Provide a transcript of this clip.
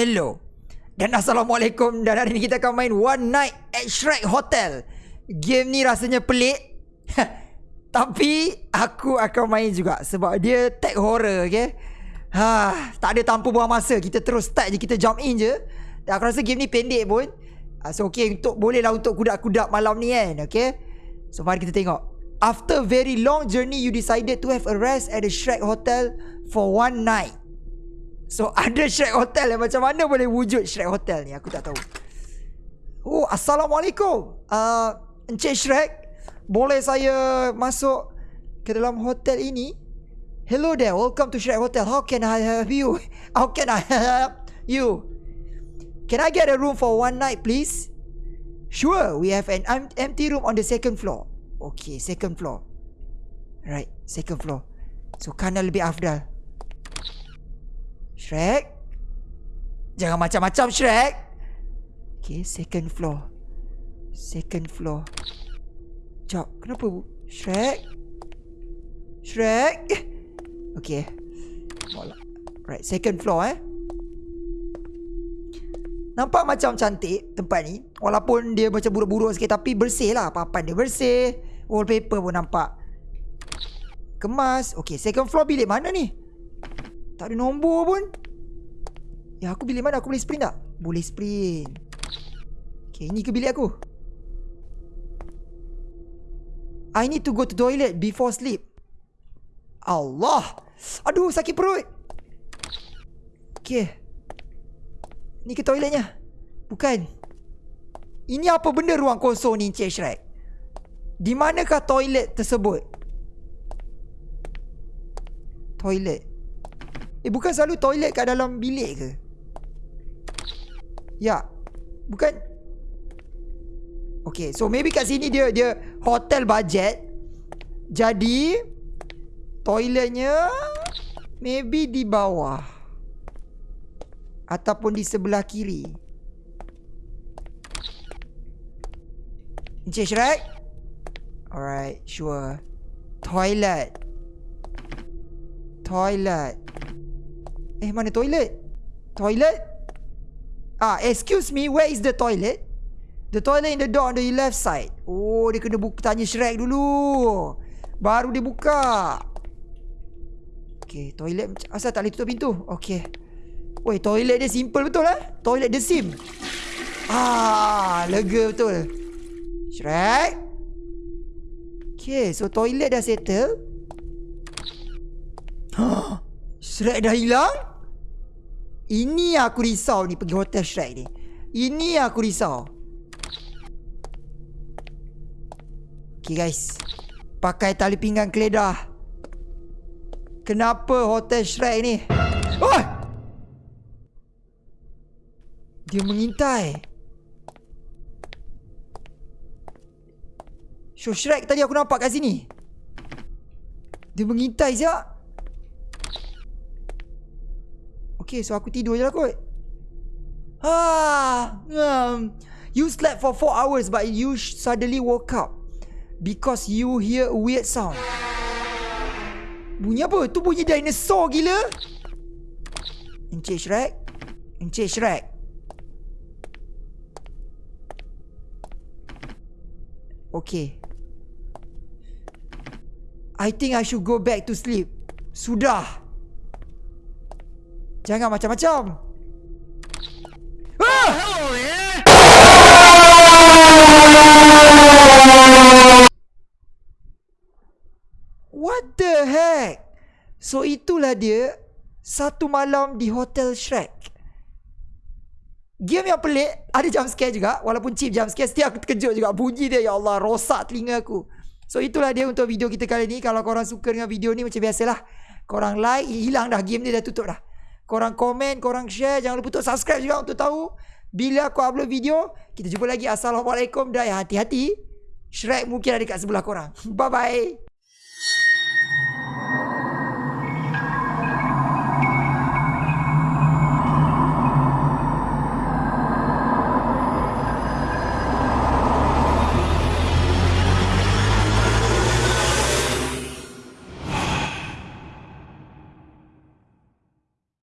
hello dan assalamualaikum dan hari ni kita akan main One Night at Shrek Hotel. Game ni rasanya pelik. Tapi aku akan main juga sebab dia tag horror, okay? Ha, tak ada tanpa buang masa. Kita terus start je, kita jump in je. Dan aku rasa game ni pendek pun. Uh, so okay, untuk boleh lah untuk kudak-kudak malam ni kan, okay? So mari kita tengok. After very long journey, you decided to have a rest at the Shrek Hotel for one night. So ada Shrek Hotel yang macam mana boleh wujud Shrek Hotel ni aku tak tahu. Oh assalamualaikum. Uh, Encik Shrek, boleh saya masuk ke dalam hotel ini? Hello there, welcome to Shrek Hotel. How can I help you? How can I help you? Can I get a room for one night please? Sure, we have an empty room on the second floor. Okay, second floor. Right, second floor. So kanan lebih afdal. Shrek. Jangan macam-macam Shrek. Okay second floor. Second floor. Sekejap Kenapa Shrek? Shrek? Okay. Right second floor eh. Nampak macam cantik tempat ni. Walaupun dia macam buruk-buruk sikit Tapi bersih lah. Papan dia bersih. Wallpaper pun nampak Kemas. Okay second floor bilik mana ni tak ada nombor pun. Ya aku bilik mana? Aku boleh sprint tak? Boleh sprint. Okay ini ke bilik aku? I need to go to toilet Before sleep. Allah! Aduh sakit perut. Okay Ni ke toiletnya? Bukan. Ini apa benda ruang kosong ni Encik Shrek? Di manakah toilet tersebut? Toilet Eh bukan selalu toilet kat dalam bilik ke? Ya. Bukan. Okay, so maybe kat sini dia dia hotel budget. Jadi toiletnya maybe di bawah ataupun di sebelah kiri. Encik Shrek? Alright, sure. Toilet. Toilet. Eh mana toilet? Toilet? Ah, excuse me, where is the toilet? The toilet in the door on the left side. Oh, dia kena buka tanya Shrek dulu. Baru dia buka. Okay, toilet asal tak boleh tutup pintu. Okay. Woi, toilet dia simple betul eh? Toilet dia sim. Ah, lega betul. Shrek. Okay, so toilet dah settle. Shrek dah hilang? Ini aku risau ni pergi hotel Shrek ni. Ini aku risau. Okay guys. Pakai tali pinggang keledah. Kenapa hotel Shrek ni? Oh! Dia mengintai. Show Shrek tadi aku nampak kat sini. Dia mengintai siap. Okay, so aku tidur je lah kot. Ah, um, you slept for 4 hours but you suddenly woke up because you hear a weird sound. Bunyi apa? Tu bunyi dinosaur gila. Encik Shrek? Encik Shrek? Okay. I think I should go back to sleep. Sudah. Jangan macam-macam. Ah! What the heck? So itulah dia satu malam di Hotel Shrek. Game yang pelik, ada jump scare juga. Walaupun cheap jump scare, setiap aku terkejut juga. Bunyi dia, ya Allah, rosak telinga aku. So itulah dia untuk video kita kali ni. Kalau korang suka dengan video ni, macam biasalah. Korang like, hilang dah. Game ni dah tutup dah. Korang komen, korang share. Jangan lupa untuk subscribe juga untuk tahu bila aku upload video. Kita jumpa lagi. Assalamualaikum dan hati-hati. Shrek mungkin ada dekat sebelah korang. Bye-bye.